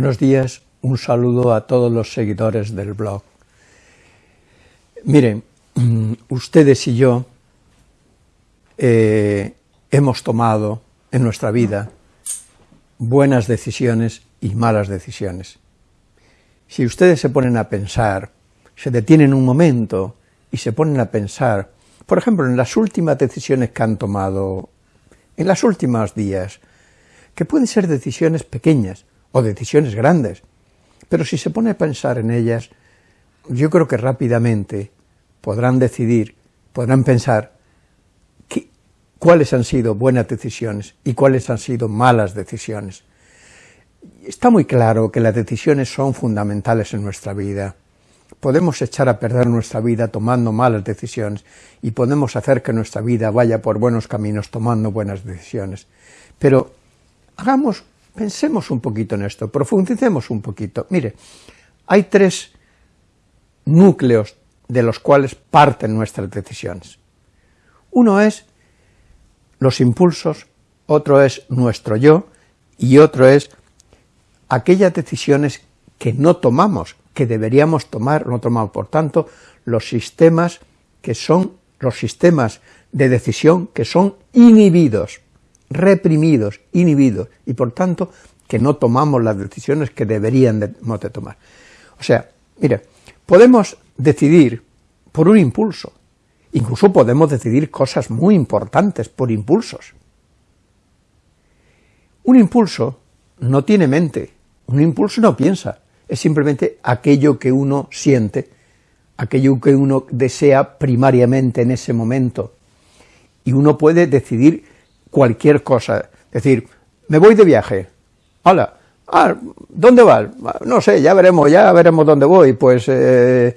Buenos días, un saludo a todos los seguidores del blog. Miren, ustedes y yo eh, hemos tomado en nuestra vida buenas decisiones y malas decisiones. Si ustedes se ponen a pensar, se detienen un momento y se ponen a pensar, por ejemplo, en las últimas decisiones que han tomado, en los últimos días, que pueden ser decisiones pequeñas o decisiones grandes, pero si se pone a pensar en ellas, yo creo que rápidamente podrán decidir, podrán pensar cuáles han sido buenas decisiones y cuáles han sido malas decisiones. Está muy claro que las decisiones son fundamentales en nuestra vida. Podemos echar a perder nuestra vida tomando malas decisiones y podemos hacer que nuestra vida vaya por buenos caminos tomando buenas decisiones. Pero hagamos, pensemos un poquito en esto, profundicemos un poquito. Mire, hay tres núcleos de los cuales parten nuestras decisiones. Uno es los impulsos, otro es nuestro yo, y otro es aquellas decisiones que no tomamos, que deberíamos tomar, no tomamos. Por tanto, los sistemas que son los sistemas de decisión que son inhibidos, reprimidos, inhibidos, y por tanto que no tomamos las decisiones que deberían de, de tomar. O sea, mire, podemos decidir por un impulso, incluso podemos decidir cosas muy importantes por impulsos. Un impulso no tiene mente, un impulso no piensa, es simplemente aquello que uno siente, aquello que uno desea primariamente en ese momento, y uno puede decidir cualquier cosa, decir, me voy de viaje, hola, ah, ¿dónde vas? No sé, ya veremos, ya veremos dónde voy, pues eh,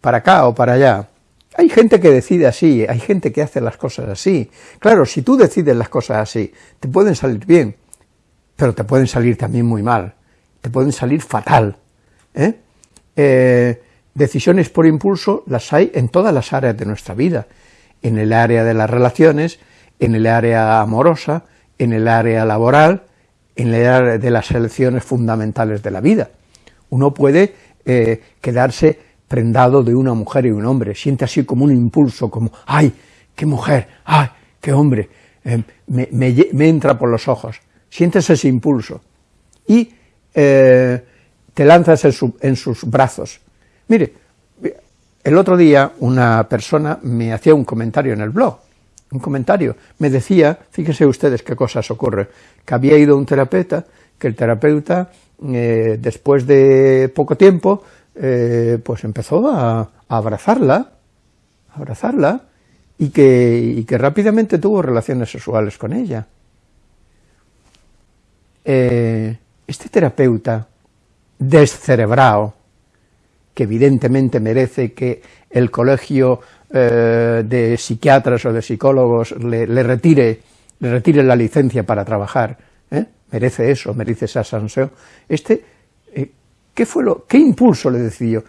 para acá o para allá. Hay gente que decide así, hay gente que hace las cosas así. Claro, si tú decides las cosas así, te pueden salir bien, pero te pueden salir también muy mal, te pueden salir fatal. ¿eh? Eh, decisiones por impulso las hay en todas las áreas de nuestra vida, en el área de las relaciones, en el área amorosa, en el área laboral, en el área de las elecciones fundamentales de la vida. Uno puede eh, quedarse prendado de una mujer y un hombre, siente así como un impulso, como, ¡ay, qué mujer! ¡ay, qué hombre! Eh, me, entra por los ojos, sientes ese impulso, y eh, te lanzas en sus brazos. Mire, el otro día una persona me hacía un comentario en el blog, un comentario, me decía, fíjense ustedes qué cosas ocurren, que había ido un terapeuta, que el terapeuta, eh, después de poco tiempo, eh, pues empezó a, abrazarla, a abrazarla, y que, que, rápidamente tuvo relaciones sexuales con ella. Eh, este terapeuta descerebrado, que evidentemente merece que el colegio eh, de psiquiatras o de psicólogos le, retire, le retire la licencia para trabajar, ¿eh? merece eso, merece esa sanción. Este, eh, ¿qué fue lo, qué impulso le decidió?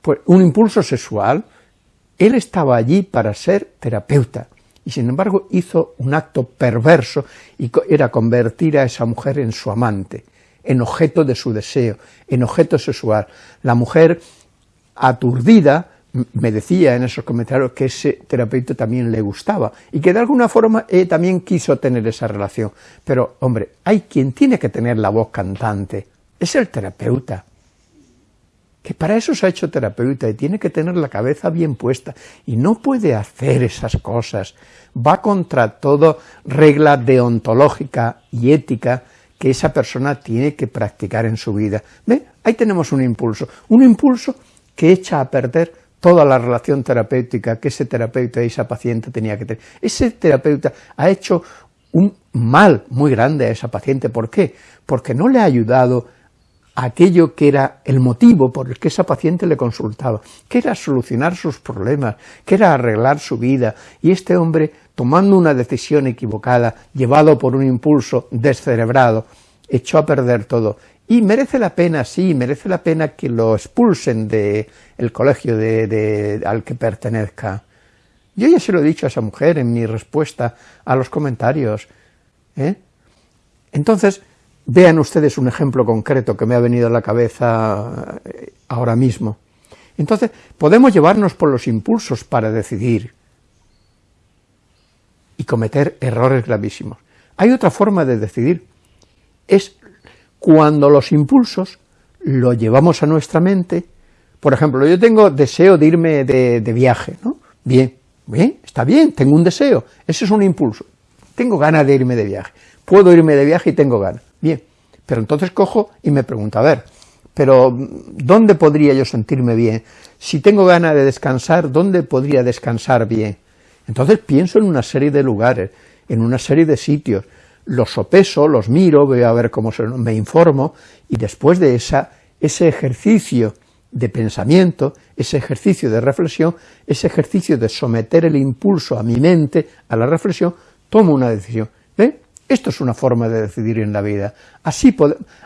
pues un impulso sexual, él estaba allí para ser terapeuta, y sin embargo hizo un acto perverso, y era convertir a esa mujer en su amante, en objeto de su deseo, en objeto sexual. La mujer aturdida, me decía en esos comentarios que ese terapeuta también le gustaba y que de alguna forma también quiso tener esa relación. Pero, hombre, hay quien tiene que tener la voz cantante, es el terapeuta, que para eso se ha hecho terapeuta y tiene que tener la cabeza bien puesta y no puede hacer esas cosas, va contra toda regla deontológica y ética que esa persona tiene que practicar en su vida. ¿Ve? Ahí tenemos un impulso, un impulso que echa a perder toda la relación terapéutica que ese terapeuta y esa paciente tenía que tener. Ese terapeuta ha hecho un mal muy grande a esa paciente. ¿Por qué? Porque no le ha ayudado a aquello que era el motivo por el que esa paciente le consultaba, que era solucionar sus problemas, que era arreglar su vida, y este hombre, tomando una decisión equivocada, llevado por un impulso descerebrado, echó a perder todo, y merece la pena, sí, merece la pena que lo expulsen del el colegio de, al que pertenezca. Yo ya se lo he dicho a esa mujer en mi respuesta a los comentarios. ¿eh? Entonces, Vean ustedes un ejemplo concreto que me ha venido a la cabeza eh, ahora mismo. Entonces, podemos llevarnos por los impulsos para decidir y cometer errores gravísimos. Hay otra forma de decidir, es cuando los impulsos lo llevamos a nuestra mente, por ejemplo, yo tengo deseo de irme de, viaje, ¿no? Bien, bien, está bien, tengo un deseo, ese es un impulso, tengo ganas de irme de viaje, puedo irme de viaje y tengo ganas, bien, pero entonces cojo y me pregunto, a ver, pero ¿dónde podría yo sentirme bien? Si tengo ganas de descansar, ¿dónde podría descansar bien? Entonces pienso en una serie de lugares, en una serie de sitios, los sopeso, los miro, veo a ver cómo se, me informo, y después de esa, ese ejercicio de pensamiento, ese ejercicio de reflexión, ese ejercicio de someter el impulso a mi mente, a la reflexión, tomo una decisión. ¿Ve? Esto es una forma de decidir en la vida. Así,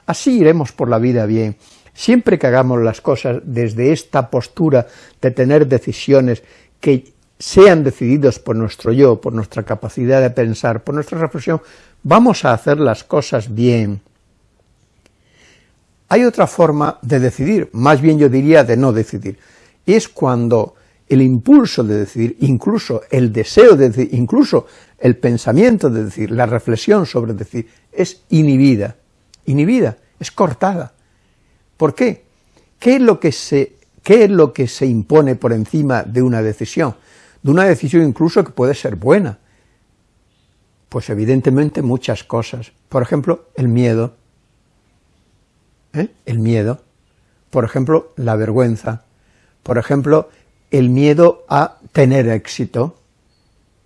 así iremos por la vida bien. Siempre que hagamos las cosas desde esta postura de tener decisiones que sean decididos por nuestro yo, por nuestra capacidad de pensar, por nuestra reflexión, vamos a hacer las cosas bien. Hay otra forma de decidir, más bien yo diría de no decidir, es cuando el impulso de decidir, incluso el deseo de decidir, incluso el pensamiento de decir, la reflexión sobre decir, es inhibida, inhibida, es cortada. ¿Por qué? ¿Qué es lo que se, qué es lo que se impone por encima de una decisión? De una decisión incluso que puede ser buena. Pues evidentemente muchas cosas. Por ejemplo, el miedo, ¿eh? el miedo, por ejemplo, la vergüenza, por ejemplo, el miedo a tener éxito,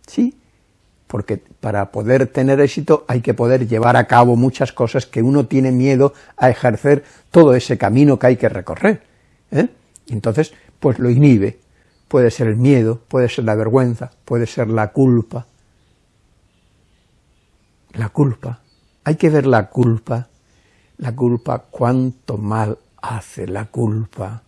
¿sí? Porque para poder tener éxito hay que poder llevar a cabo muchas cosas que uno tiene miedo a ejercer todo ese camino que hay que recorrer, ¿eh? Entonces, pues lo inhibe, puede ser el miedo, puede ser la vergüenza, puede ser la culpa, la culpa, hay que ver la culpa la culpa, cuánto mal hace la culpa.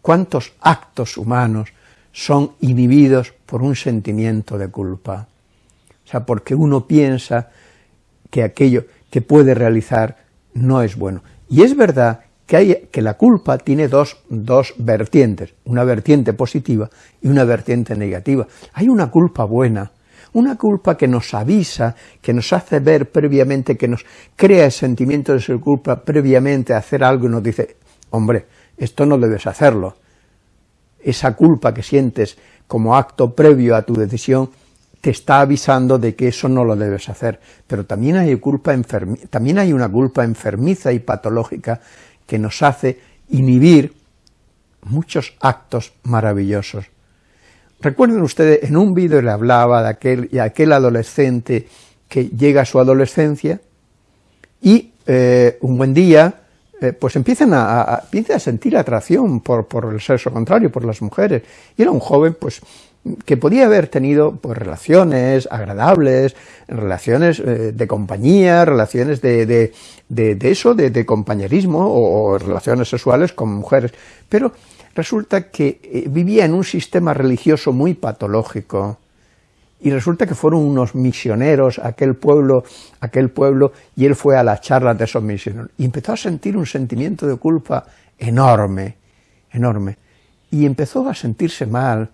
Cuántos actos humanos son inhibidos por un sentimiento de culpa. O sea, porque uno piensa que aquello que puede realizar no es bueno. Y es verdad que, hay, que la culpa tiene dos, dos vertientes, una vertiente positiva y una vertiente negativa. Hay una culpa buena, una culpa que nos avisa, que nos hace ver previamente, que nos crea el sentimiento de ser culpa previamente a hacer algo y nos dice, hombre, esto no debes hacerlo. Esa culpa que sientes como acto previo a tu decisión te está avisando de que eso no lo debes hacer, pero también hay, culpa también hay una culpa enfermiza y patológica que nos hace inhibir muchos actos maravillosos. Recuerden ustedes, en un vídeo le hablaba de aquel, adolescente que llega a su adolescencia y eh, un buen día eh, pues empiezan a, a, a sentir atracción por, por, el sexo contrario, por las mujeres, y era un joven pues que podía haber tenido pues, relaciones agradables, relaciones eh, de compañía, relaciones de, de, de, eso, de, compañerismo o, relaciones sexuales con mujeres, pero resulta que eh, vivía en un sistema religioso muy patológico, y resulta que fueron unos misioneros aquel pueblo, aquel pueblo, y él fue a las charlas de esos misioneros, y empezó a sentir un sentimiento de culpa enorme, enorme, y empezó a sentirse mal,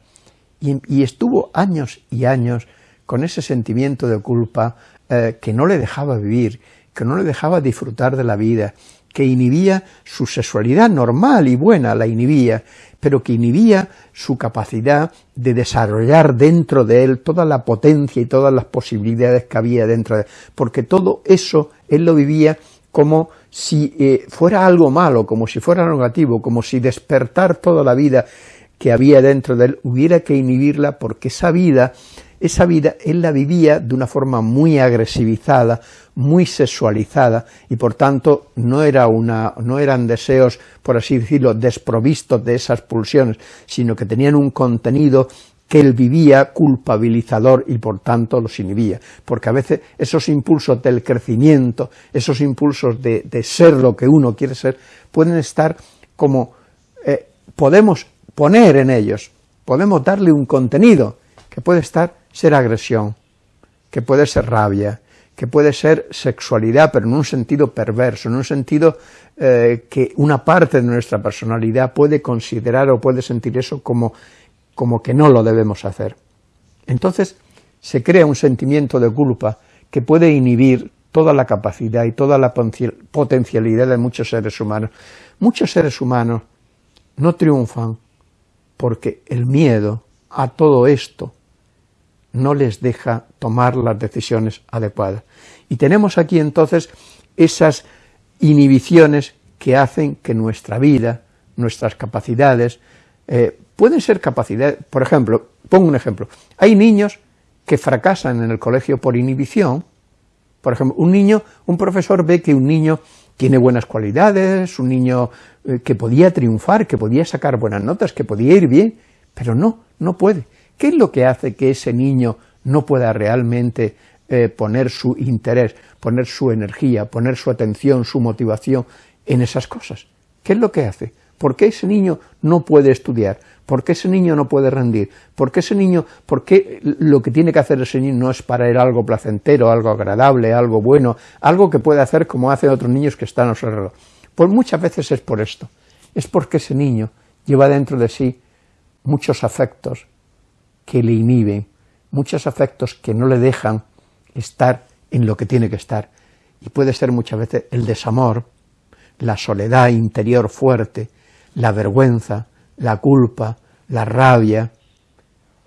y, estuvo años y años con ese sentimiento de culpa eh, que no le dejaba vivir, que no le dejaba disfrutar de la vida, que inhibía su sexualidad normal y buena, la inhibía, pero que inhibía su capacidad de desarrollar dentro de él toda la potencia y todas las posibilidades que había dentro de él, porque todo eso él lo vivía como si eh, fuera algo malo, como si fuera negativo, como si despertar toda la vida que había dentro de él hubiera que inhibirla porque esa vida esa vida él la vivía de una forma muy agresivizada, muy sexualizada, y por tanto no, era una, no eran deseos, por así decirlo, desprovistos de esas pulsiones, sino que tenían un contenido que él vivía culpabilizador y por tanto los inhibía, porque a veces esos impulsos del crecimiento, esos impulsos de, ser lo que uno quiere ser, pueden estar como, eh, podemos poner en ellos, podemos darle un contenido que puede estar ser agresión, que puede ser rabia, que puede ser sexualidad, pero en un sentido perverso, en un sentido eh, que una parte de nuestra personalidad puede considerar o puede sentir eso como, como que no lo debemos hacer. Entonces se crea un sentimiento de culpa que puede inhibir toda la capacidad y toda la potencialidad de muchos seres humanos. Muchos seres humanos no triunfan porque el miedo a todo esto no les deja tomar las decisiones adecuadas. Y tenemos aquí entonces esas inhibiciones que hacen que nuestra vida, nuestras capacidades, eh, pueden ser capacidades, por ejemplo, pongo un ejemplo, hay niños que fracasan en el colegio por inhibición, por ejemplo, un niño, un profesor ve que un niño tiene buenas cualidades, un niño eh, que podía triunfar, que podía sacar buenas notas, que podía ir bien, pero no, no puede. ¿Qué es lo que hace que ese niño no pueda realmente eh, poner su interés, poner su energía, poner su atención, su motivación en esas cosas? ¿Qué es lo que hace? ¿Por qué ese niño no puede estudiar? ¿Por qué ese niño no puede rendir? ¿Por qué ese niño, por qué lo que tiene que hacer ese niño no es para él algo placentero, algo agradable, algo bueno, algo que puede hacer como hacen otros niños que están a su alrededor? Pues muchas veces es por esto, es porque ese niño lleva dentro de sí muchos afectos, que le inhiben, muchos afectos que no le dejan estar en lo que tiene que estar. Y puede ser muchas veces el desamor, la soledad interior fuerte, la vergüenza, la culpa, la rabia,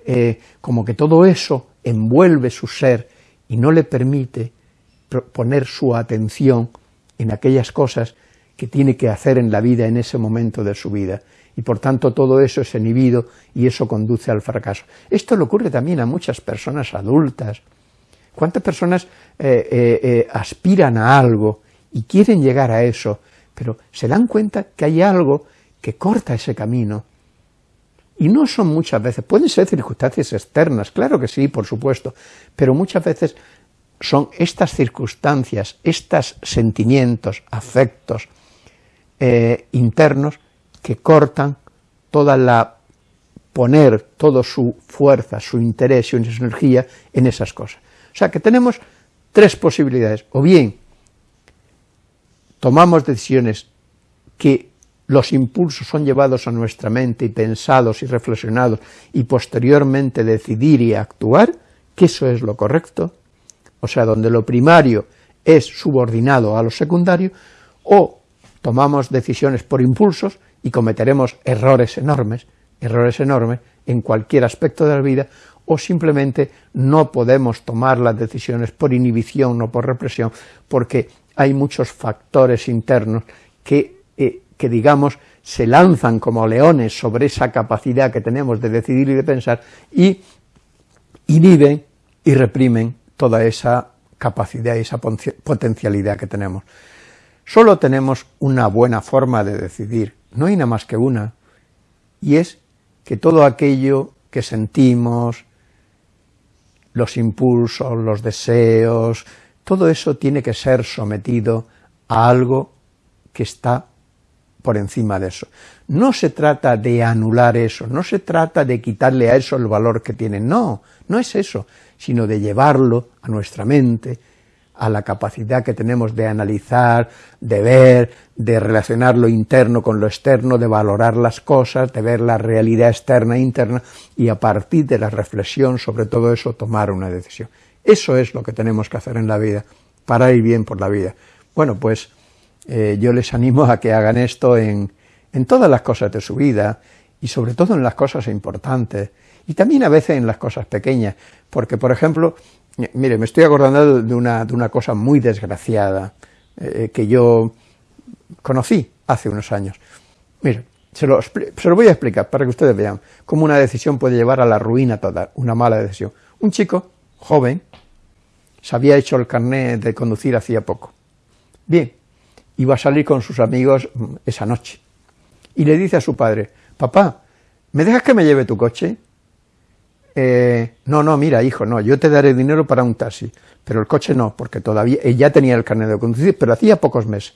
eh, como que todo eso envuelve su ser y no le permite poner su atención en aquellas cosas que tiene que hacer en la vida en ese momento de su vida y por tanto todo eso es inhibido y eso conduce al fracaso. Esto le ocurre también a muchas personas adultas. ¿Cuántas personas eh, eh, aspiran a algo y quieren llegar a eso, pero se dan cuenta que hay algo que corta ese camino? Y no son muchas veces, pueden ser circunstancias externas, claro que sí, por supuesto, pero muchas veces son estas circunstancias, estos sentimientos, afectos internos, que cortan toda la poner toda su fuerza, su interés y su energía en esas cosas. O sea que tenemos tres posibilidades, o bien tomamos decisiones que los impulsos son llevados a nuestra mente y pensados y reflexionados y posteriormente decidir y actuar, que eso es lo correcto, o sea, donde lo primario es subordinado a lo secundario, o tomamos decisiones por impulsos y cometeremos errores enormes, errores enormes en cualquier aspecto de la vida, o simplemente no podemos tomar las decisiones por inhibición o por represión, porque hay muchos factores internos que, eh, que digamos, se lanzan como leones sobre esa capacidad que tenemos de decidir y de pensar, y inhiben y reprimen toda esa capacidad y esa potencialidad que tenemos. Solo tenemos una buena forma de decidir, no hay nada más que una, y es que todo aquello que sentimos, los impulsos, los deseos, todo eso tiene que ser sometido a algo que está por encima de eso. No se trata de anular eso, no se trata de quitarle a eso el valor que tiene, no, no es eso, sino de llevarlo a nuestra mente, a la capacidad que tenemos de analizar, de ver, de relacionar lo interno con lo externo, de valorar las cosas, de ver la realidad externa e interna, y a partir de la reflexión sobre todo eso tomar una decisión. Eso es lo que tenemos que hacer en la vida, para ir bien por la vida. Bueno, pues eh, yo les animo a que hagan esto en, en todas las cosas de su vida, y sobre todo en las cosas importantes, y también a veces en las cosas pequeñas, porque por ejemplo, Mire, me estoy acordando de una, de una cosa muy desgraciada eh, que yo conocí hace unos años. Mire, se lo, se lo, voy a explicar para que ustedes vean cómo una decisión puede llevar a la ruina toda, una mala decisión. Un chico joven se había hecho el carnet de conducir hacía poco. Bien, iba a salir con sus amigos mm, esa noche. Y le dice a su padre, papá, ¿me dejas que me lleve tu coche? Eh, no, no, mira, hijo, no, yo te daré dinero para un taxi, pero el coche no, porque todavía, ella tenía el carnet de conducir, pero hacía pocos meses.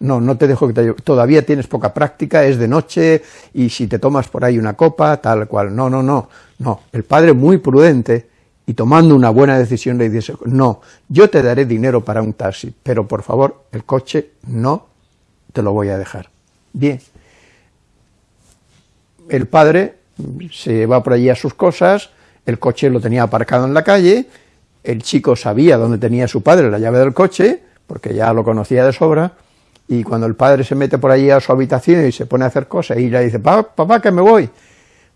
No, no te dejo que te todavía tienes poca práctica, es de noche, y si te tomas por ahí una copa, tal cual, no, no, no, no. El padre muy prudente, y tomando una buena decisión le dice, no, yo te daré dinero para un taxi, pero por favor, el coche no te lo voy a dejar. Bien, el padre se va por allí a sus cosas, el coche lo tenía aparcado en la calle, el chico sabía dónde tenía su padre la llave del coche, porque ya lo conocía de sobra, y cuando el padre se mete por allí a su habitación y se pone a hacer cosas, y le dice, papá, que me voy,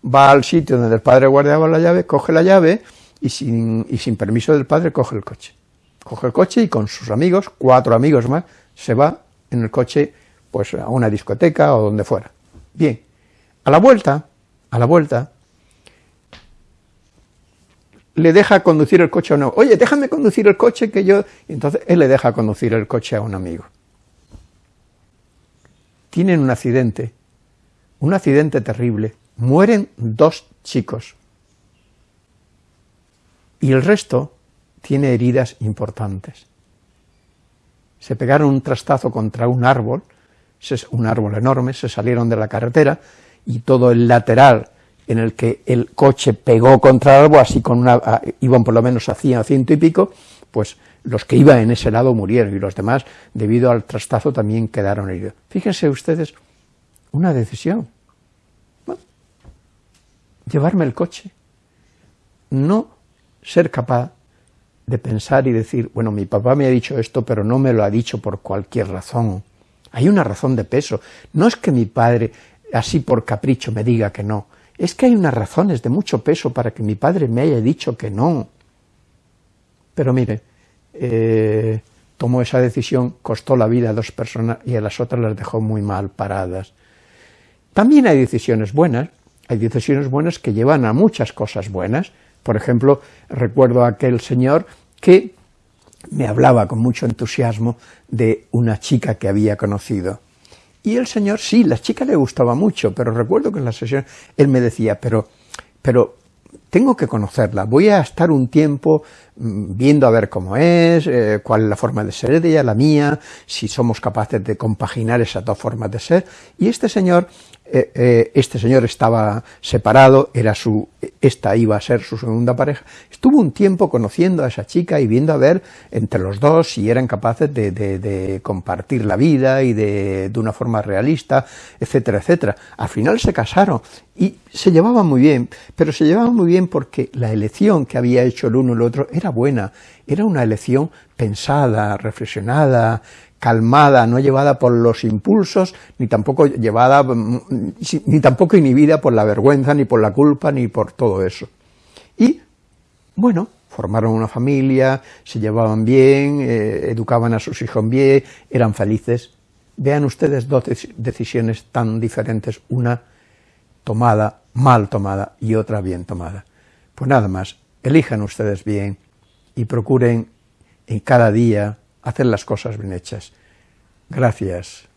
va al sitio donde el padre guardaba la llave, coge la llave, y sin, y sin permiso del padre coge el coche. Coge el coche y con sus amigos, cuatro amigos más, se va en el coche pues a una discoteca o donde fuera. Bien, a la vuelta, a la vuelta, le deja conducir el coche a uno. Oye, déjame conducir el coche que yo... entonces él le deja conducir el coche a un amigo. Tienen un accidente, un accidente terrible. Mueren dos chicos. Y el resto tiene heridas importantes. Se pegaron un trastazo contra un árbol, un árbol enorme, se salieron de la carretera y todo el lateral en el que el coche pegó contra el árbol, así con una, iban por lo menos a 100 ciento y pico, pues los que iban en ese lado murieron y los demás, debido al trastazo, también quedaron heridos. Fíjense ustedes, una decisión. llevarme el coche. No ser capaz de pensar y decir, bueno, mi papá me ha dicho esto, pero no me lo ha dicho por cualquier razón. Hay una razón de peso. No es que mi padre, así por capricho, me diga que no. Es que hay unas razones de mucho peso para que mi padre me haya dicho que no. Pero mire, eh, tomó esa decisión, costó la vida a dos personas y a las otras las dejó muy mal paradas. También hay decisiones buenas, hay decisiones buenas que llevan a muchas cosas buenas. Por ejemplo, recuerdo a aquel señor que me hablaba con mucho entusiasmo de una chica que había conocido. Y el señor, sí, la chica le gustaba mucho, pero recuerdo que en la sesión él me decía, pero, pero tengo que conocerla, voy a estar un tiempo mm, viendo a ver cómo es, eh, cuál es la forma de ser de ella, la mía, si somos capaces de compaginar esas dos formas de ser, y este señor eh, eh, este señor estaba separado, era su, esta iba a ser su segunda pareja, estuvo un tiempo conociendo a esa chica y viendo a ver entre los dos si eran capaces de, compartir la vida y de, de, una forma realista, etcétera, etcétera. Al final se casaron y se llevaban muy bien, pero se llevaban muy bien porque la elección que había hecho el uno y el otro era buena, era una elección pensada, reflexionada, calmada, no llevada por los impulsos, ni tampoco llevada, mm, ni tampoco inhibida por la vergüenza, ni por la culpa, ni por todo eso. Y, bueno, formaron una familia, se llevaban bien, eh, educaban a sus hijos bien, eran felices. Vean ustedes dos decisiones tan diferentes, una tomada, mal tomada, y otra bien tomada. Pues nada más, elijan ustedes bien y procuren en cada día hacer las cosas bien hechas. Gracias.